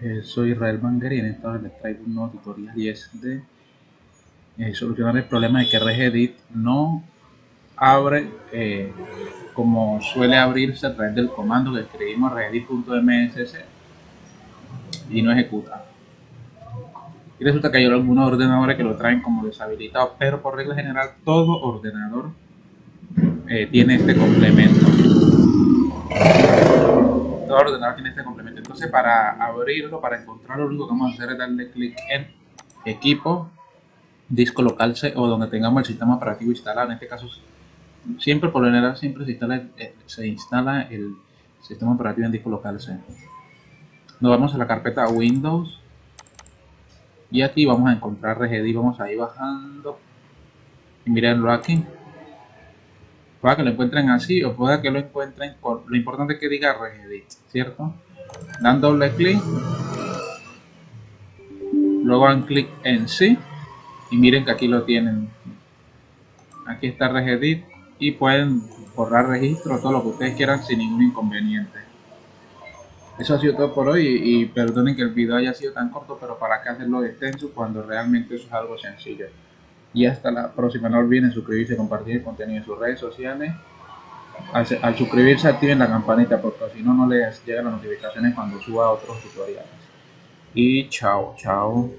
Eh, soy Israel Banger y en esta vez les traigo un nuevo tutorial y es de eh, solucionar el problema de que Regedit no abre eh, como suele abrirse a través del comando que escribimos regedit.mss y no ejecuta. Y resulta que hay algunos ordenadores que lo traen como deshabilitado, pero por regla general todo ordenador tiene este complemento todo ordenador tiene. Entonces, para abrirlo, para encontrarlo, lo único que vamos a hacer es darle clic en equipo, disco local C o donde tengamos el sistema operativo instalado. En este caso, siempre por lo general, siempre se instala, eh, el sistema operativo en disco local C. Nos vamos a la carpeta Windows y aquí vamos a encontrar Regedit. Vamos a ir bajando y mirenlo aquí pueda que lo encuentren así o pueda que lo encuentren con lo importante es que diga regedit cierto dan doble clic. Luego dan clic en sí. Y miren que aquí lo tienen. Aquí está regedit y pueden borrar registro todo lo que ustedes quieran sin ningún inconveniente. Eso ha sido todo por hoy y, perdonen que el video haya sido tan corto pero para qué hacerlo extenso cuando realmente eso es algo sencillo. Y hasta la próxima. No olviden suscribirse compartir el contenido en sus redes sociales. Al, suscribirse activen la campanita porque si no no les llegan las notificaciones cuando suba otros tutoriales. Y chao, chao.